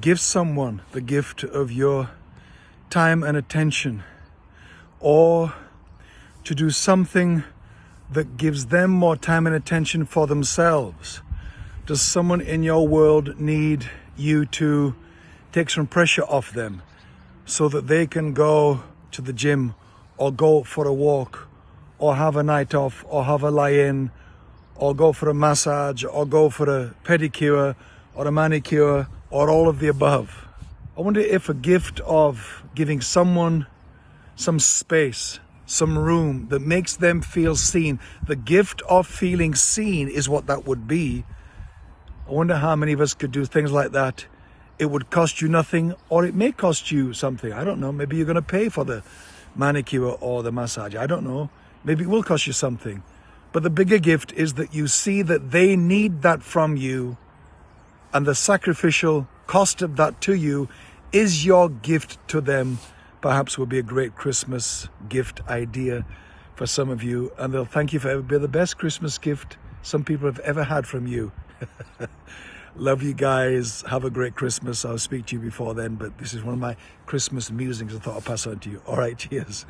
give someone the gift of your time and attention or to do something that gives them more time and attention for themselves? Does someone in your world need you to take some pressure off them so that they can go to the gym or go for a walk or have a night off or have a lie-in or go for a massage or go for a pedicure or a manicure or all of the above. I wonder if a gift of giving someone some space, some room that makes them feel seen, the gift of feeling seen is what that would be. I wonder how many of us could do things like that. It would cost you nothing or it may cost you something. I don't know. Maybe you're going to pay for the manicure or the massage. I don't know. Maybe it will cost you something. But the bigger gift is that you see that they need that from you and the sacrificial cost of that to you is your gift to them. Perhaps will be a great Christmas gift idea for some of you and they'll thank you for being the best Christmas gift some people have ever had from you. Love you guys. Have a great Christmas. I'll speak to you before then, but this is one of my Christmas musings I thought I'll pass on to you. All right, cheers.